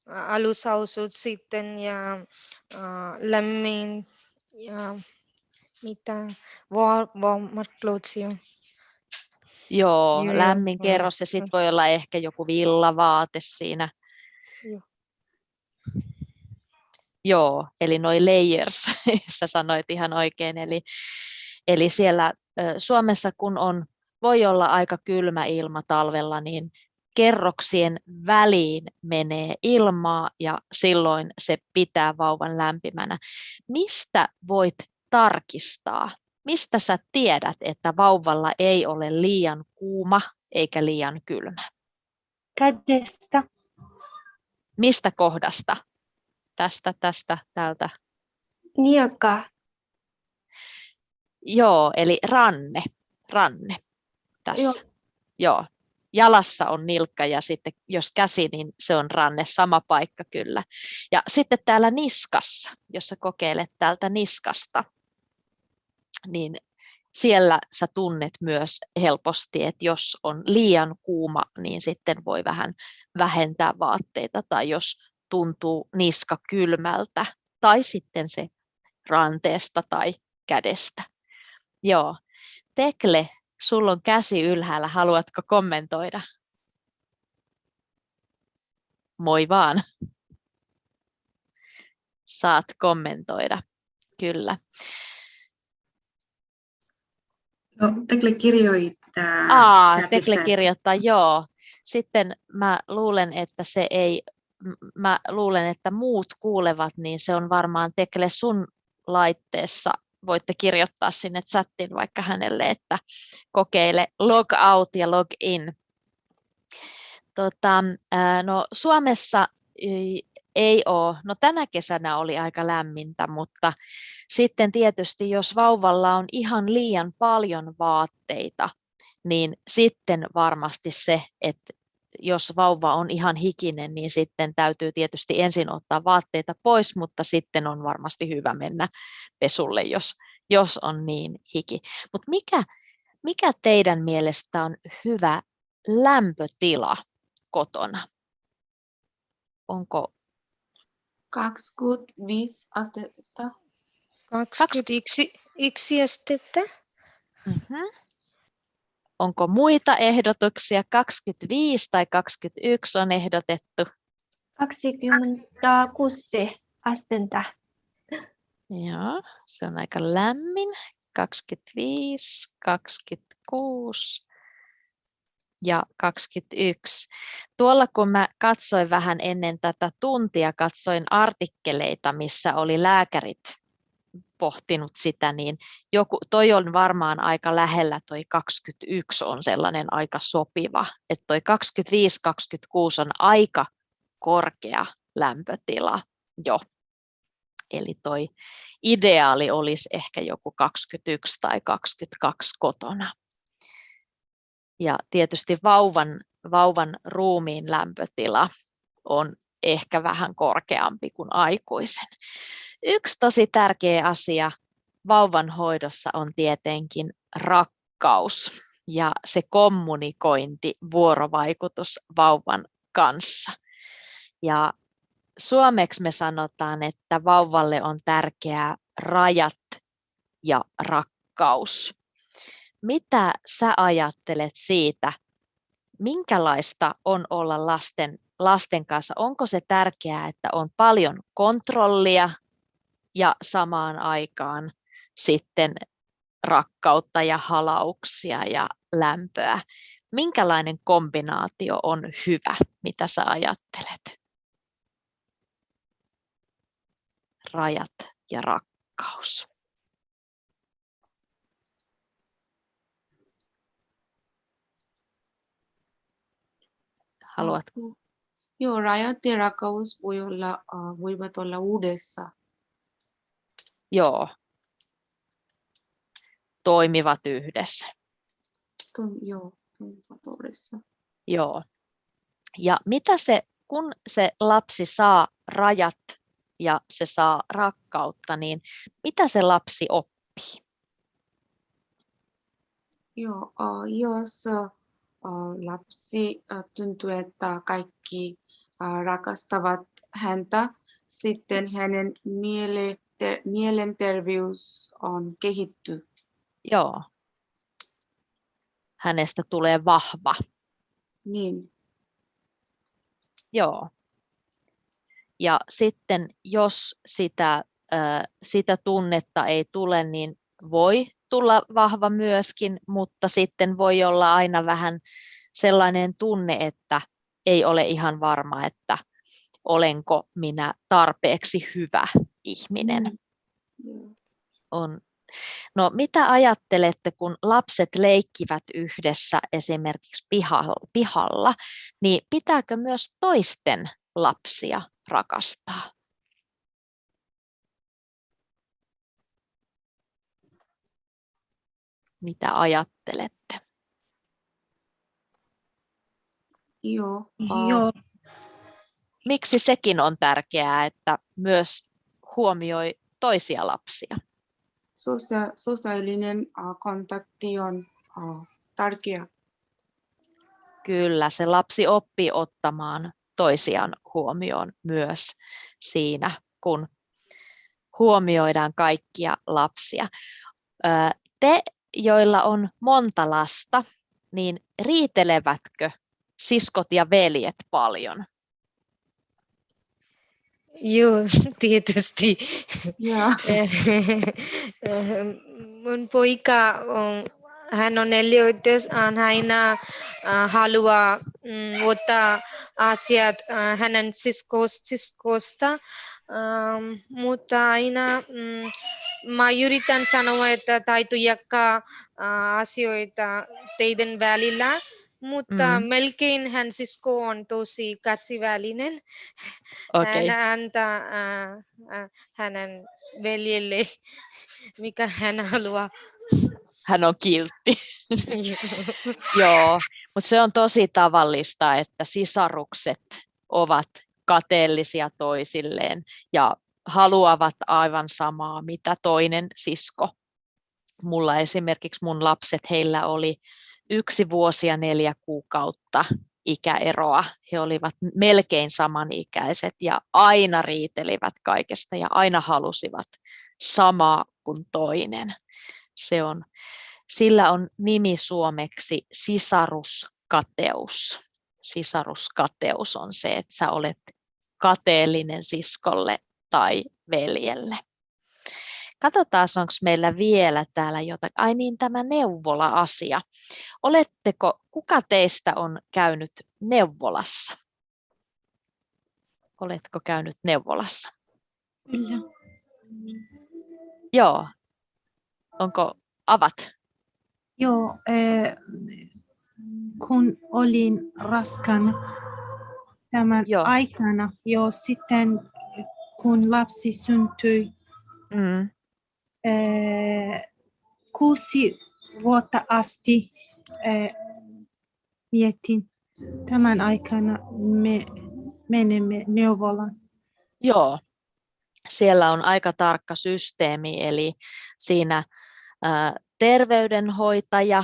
ä, alushousut sitten ja ä, lämmin ja mitä war, warmer clothes Joo, Joo, lämmin joo, kerros ja sitten voi olla ehkä joku villavaate siinä. Joo. Joo, eli noi layers, sä sanoit ihan oikein. Eli, eli siellä Suomessa kun on voi olla aika kylmä ilma talvella, niin kerroksien väliin menee ilmaa ja silloin se pitää vauvan lämpimänä. Mistä voit tarkistaa? Mistä sä tiedät, että vauvalla ei ole liian kuuma eikä liian kylmä? Kädestä. Mistä kohdasta? Tästä, tästä, täältä. Niaka. Joo, eli ranne. Ranne tässä. Joo. Joo. Jalassa on nilkka ja sitten jos käsi, niin se on ranne, sama paikka kyllä. Ja sitten täällä niskassa, jos sä kokeilet täältä niskasta, niin siellä sä tunnet myös helposti, että jos on liian kuuma, niin sitten voi vähän vähentää vaatteita tai jos tuntuu niska kylmältä tai sitten se ranteesta tai kädestä. Joo. Tekle, sulla on käsi ylhäällä, haluatko kommentoida? Moi vaan. Saat kommentoida, kyllä. No, Tekle kirjoittaa. Aa, Tekle kirjoittaa, joo. Sitten mä luulen, että se ei, mä luulen, että muut kuulevat, niin se on varmaan Tekle sun laitteessa. Voitte kirjoittaa sinne chattiin vaikka hänelle, että kokeile log out ja log in. Tota, no Suomessa ei- ei ole, no tänä kesänä oli aika lämmintä, mutta sitten tietysti jos vauvalla on ihan liian paljon vaatteita, niin sitten varmasti se, että jos vauva on ihan hikinen, niin sitten täytyy tietysti ensin ottaa vaatteita pois, mutta sitten on varmasti hyvä mennä pesulle, jos, jos on niin hiki. Mutta mikä, mikä teidän mielestä on hyvä lämpötila kotona? Onko 25 astetta. 21 yksi astetta. Mhm. Onko muita ehdotuksia? 25 tai 21 on ehdotettu. 26 astetta. Joo, se on aika lämmin. 25, 26 ja 21. Tuolla kun mä katsoin vähän ennen tätä tuntia, katsoin artikkeleita, missä oli lääkärit pohtinut sitä, niin joku, toi on varmaan aika lähellä, toi 21 on sellainen aika sopiva, että toi 25-26 on aika korkea lämpötila jo. Eli toi ideaali olisi ehkä joku 21 tai 22 kotona. Ja tietysti vauvan, vauvan ruumiin lämpötila on ehkä vähän korkeampi kuin aikuisen. Yksi tosi tärkeä asia vauvan hoidossa on tietenkin rakkaus ja se kommunikointi, vuorovaikutus vauvan kanssa. Ja suomeksi me sanotaan, että vauvalle on tärkeää rajat ja rakkaus. Mitä sä ajattelet siitä, minkälaista on olla lasten, lasten kanssa? Onko se tärkeää, että on paljon kontrollia ja samaan aikaan sitten rakkautta ja halauksia ja lämpöä? Minkälainen kombinaatio on hyvä? Mitä sä ajattelet? Rajat ja rakkaus. Haluatko? Joo, rajat ja rakkaus voi olla, uh, voivat olla uudessa. Joo. Toimivat yhdessä. Kun, joo, toimivat uudessa. Joo. Ja mitä se, kun se lapsi saa rajat ja se saa rakkautta, niin mitä se lapsi oppii? Joo, jos lapsi tuntuu, että kaikki rakastavat häntä, sitten hänen miele, te, mielenterveys on kehitty. Joo. Hänestä tulee vahva. Niin, Joo. Ja sitten jos sitä, sitä tunnetta ei tule, niin voi tulla vahva myöskin, mutta sitten voi olla aina vähän sellainen tunne, että ei ole ihan varma, että olenko minä tarpeeksi hyvä ihminen. On. No, mitä ajattelette, kun lapset leikkivät yhdessä esimerkiksi pihalla, pihalla, niin pitääkö myös toisten lapsia rakastaa? Mitä ajattelette? Joo. Joo, Miksi sekin on tärkeää, että myös huomioi toisia lapsia? sosia- sosiaalinen äh, kontakti on äh, tärkeä. Kyllä, se lapsi oppii ottamaan toisiaan huomioon myös siinä, kun huomioidaan kaikkia lapsia. Te, joilla on monta lasta, niin riitelevätkö siskot ja veljet paljon? Joo, tietysti. Joo. Mun poika, on, hän on neljävuotias, hän aina äh, haluaa mm, ottaa asiat äh, hänen siskos, siskosta, ähm, mutta aina mm, mä yritän sanoa, että äh, asioita teidän välillä, mutta Mm. melkein hän sisko on tosi kärsivällinen. Okei, Hän antaa äh, äh, hänen veljelle, mikä hän haluaa. hän on kiltti. Joo, mutta se on tosi tavallista, että sisarukset ovat kateellisia toisilleen ja haluavat aivan samaa, mitä toinen sisko. Mulla esimerkiksi mun lapset, heillä oli yksi vuosi ja neljä kuukautta ikäeroa. He olivat melkein samanikäiset ja aina riitelivät kaikesta ja aina halusivat samaa kuin toinen. Se on, sillä on nimi suomeksi sisaruskateus. Sisaruskateus on se, että sä olet kateellinen siskolle tai veljelle. Katsotaan, onko meillä vielä täällä jotakin. Ai niin, tämä neuvola-asia. Oletteko, kuka teistä on käynyt neuvolassa? Oletko käynyt neuvolassa? kyllä. Joo. Onko avat? Joo, eh, kun olin raskana tämän Joo. aikana, jo sitten kun lapsi syntyi, Mm. Kuusi vuotta asti mietin tämän aikana me menemme neuvolaan. Joo, siellä on aika tarkka systeemi, eli siinä terveydenhoitaja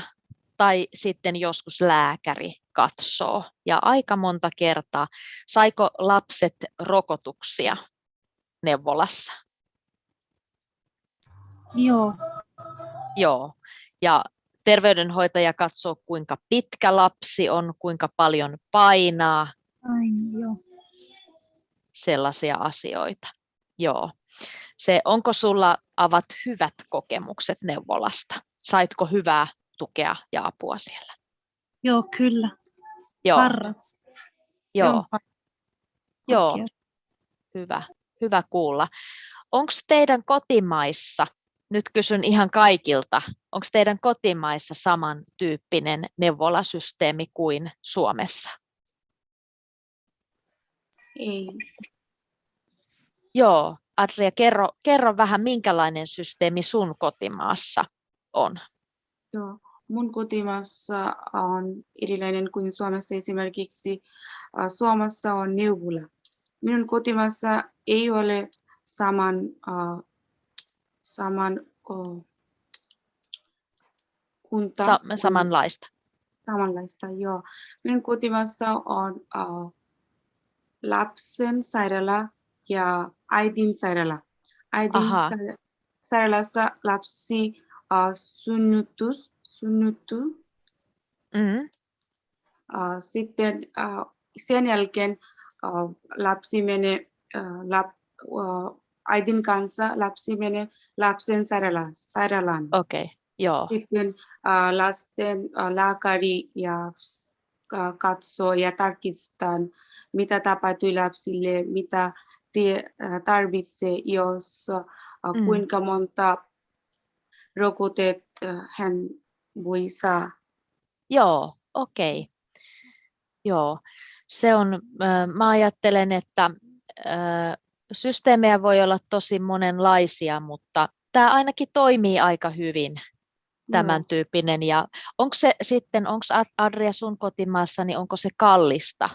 tai sitten joskus lääkäri katsoo. Ja aika monta kertaa, saiko lapset rokotuksia neuvolassa? Joo, Joo, ja terveydenhoitaja katsoo, kuinka pitkä lapsi on, kuinka paljon painaa, aina joo. sellaisia asioita. Joo. Se, onko sulla avat hyvät kokemukset neuvolasta? Saitko hyvää tukea ja apua siellä? Joo, kyllä. Joo, Paras. Joo, joo. hyvä, hyvä kuulla. Onko teidän kotimaissa, nyt kysyn ihan kaikilta, onko teidän kotimaissa samantyyppinen neuvolasysteemi kuin Suomessa? Ei. Joo, Adria, kerro, kerro vähän, minkälainen systeemi sun kotimaassa on? Joo. Mun kotimaassa on erilainen kuin Suomessa esimerkiksi. äh, Suomessa on neuvola. Minun kotimaassa ei ole saman, äh, saman oh, kunta. Sa- samanlaista. samanlaista, joo. Minun kotimaassa on uh, lapsen sairaala ja äidin sairaala. Äidin Aha. sa- sairaalassa lapsi uh, synnytys, synnyttyy. Mm, Uh, sitten uh, sen jälkeen uh, lapsi menee uh, lap, uh, äidin kanssa lapsi menee lapsen sairaala, sairaalaan. Okei, okay. Joo, Sitten äh, lasten äh, lääkäri ja ka- katsoo ja tarkistaa, mitä tapahtui lapsille, mitä tie, äh, tarvitsee, jos äh, Mm. kuinka monta rokotet äh, hän voi saa. joo, okei. Joo, se on, ö, mä ajattelen, että systeemejä voi olla tosi monenlaisia, mutta tämä ainakin toimii aika hyvin, tämän Joo. tyyppinen. Ja onko se sitten, onko Adria sun kotimaassa, niin onko se kallista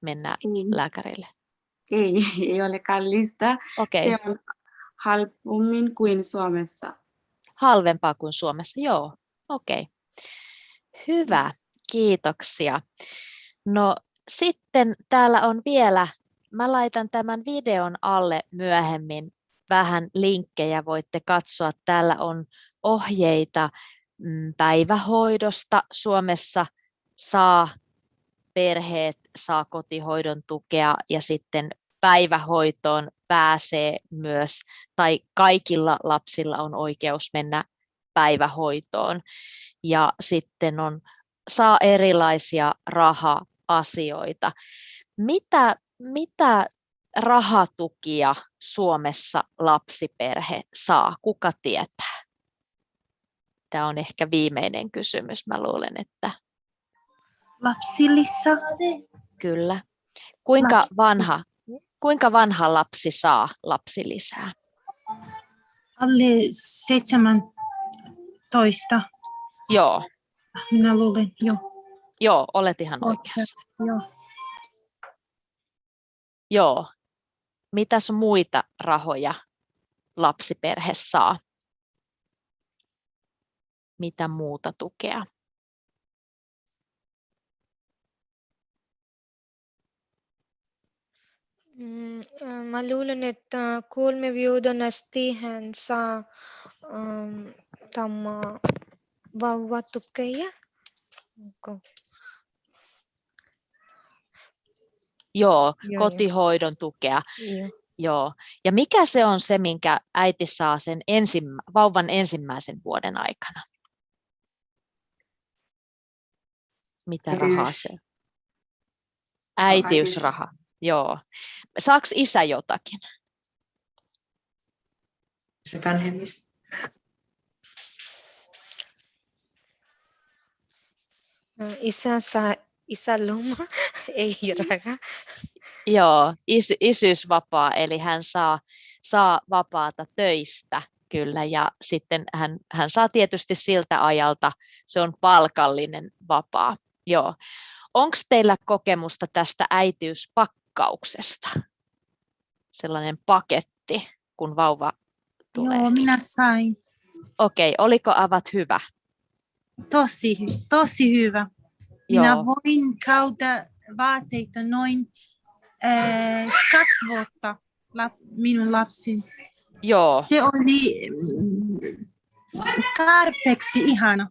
mennä Ei, lääkärille? ei, ei ole kallista. Okei, Se on halpommin kuin Suomessa. halvempaa kuin Suomessa, joo, okei. Hyvä, kiitoksia. No sitten täällä on vielä, mä laitan tämän videon alle myöhemmin vähän linkkejä, voitte katsoa. Täällä on ohjeita mm, päivähoidosta. Suomessa saa perheet, saa kotihoidon tukea ja sitten päivähoitoon pääsee myös, tai kaikilla lapsilla on oikeus mennä päivähoitoon. Ja sitten on, saa erilaisia raha-asioita. Mitä, mitä rahatukia Suomessa lapsiperhe saa? Kuka tietää? Tämä on ehkä viimeinen kysymys. Mä luulen, että Lapsilisä. kyllä. Kuinka vanha, kuinka vanha lapsi saa lapsilisää? Alle 17. Joo, Minä luulen, joo. joo, olet ihan oikeassa. Joo. Joo. Mitäs muita rahoja lapsiperhe saa? Mitä muuta tukea? Mm, äh, Mä luulen, että vuoden asti hän saa um, tämä vauvatukea. Onko? Joo, joo. kotihoidon tukea. Joo. Joo. Ja mikä se on se, minkä äiti saa sen ensimmä, vauvan ensimmäisen vuoden aikana? Mitä rahaa se on? Äitiysraha. Joo. Saaks isä jotakin? Se vanhemmista. Äh, Isä saa isäloma, ei raha. Joo, is, isyysvapaa, eli hän saa, saa vapaata töistä kyllä, ja sitten hän, hän saa tietysti siltä ajalta, se on palkallinen vapaa. Joo. Onko teillä kokemusta tästä äitiyspakkauksesta? Sellainen paketti, kun vauva tulee. Joo, minä sain. Okei, oliko avat hyvä? Tosi, tosi hyvä. Minä Joo. voin kauta vaatteita noin äh, kaksi vuotta lap, minun lapsi. Joo, Se oli tarpeeksi ihana.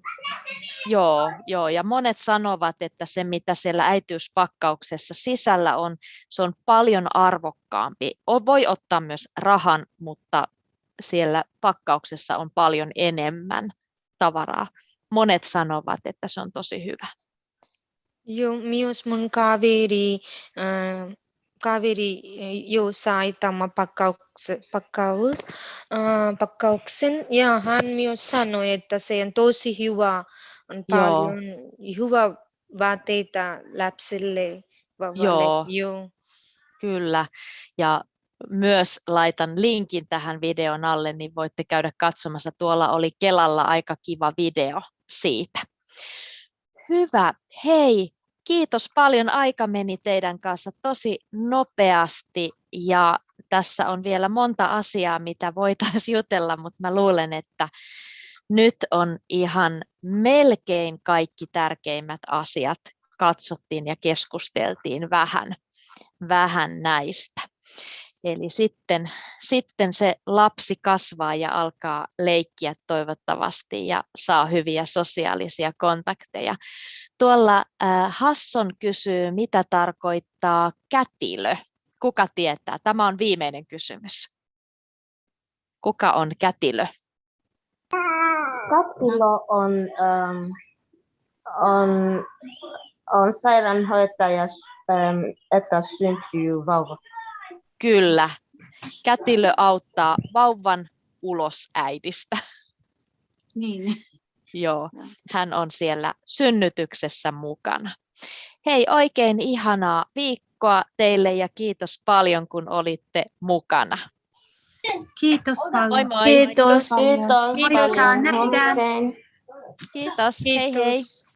Joo, joo, ja monet sanovat, että se mitä siellä äitiyspakkauksessa sisällä on, se on paljon arvokkaampi. Voi ottaa myös rahan, mutta siellä pakkauksessa on paljon enemmän tavaraa. Monet sanovat, että se on tosi hyvä. Joo, myös mun kaveri, äh, kaveri jo sai tämä pakkaus, pakkaus, äh, pakkauksen ja hän myös sanoi, että se on tosi hyvä, on Joo. paljon hyvä vaatteita lapsille, vauvalle. Joo. Joo. Kyllä, ja myös laitan linkin tähän videon alle, niin voitte käydä katsomassa. Tuolla oli Kelalla aika kiva video siitä. Hyvä. Hei, kiitos paljon. Aika meni teidän kanssa tosi nopeasti ja tässä on vielä monta asiaa, mitä voitaisiin jutella, mutta mä luulen, että nyt on ihan melkein kaikki tärkeimmät asiat katsottiin ja keskusteltiin vähän, vähän näistä. Eli sitten, sitten se lapsi kasvaa ja alkaa leikkiä toivottavasti ja saa hyviä sosiaalisia kontakteja. Tuolla äh, Hasson kysyy, mitä tarkoittaa kätilö. Kuka tietää? Tämä on viimeinen kysymys. Kuka on kätilö? Kattilo on, ähm, on, on sairaanhoitaja, ähm, että syntyy vauva. Kyllä. Kätilö auttaa vauvan ulos äidistä. Niin. Joo, hän on siellä synnytyksessä mukana. Hei, oikein ihanaa viikkoa teille ja kiitos paljon, kun olitte mukana. Kiitos paljon. moi. Kiitos. Kiitos. Kiitos. paljon. Nähdään. Huomiseen. Kiitos. Hei hei. Kiitos.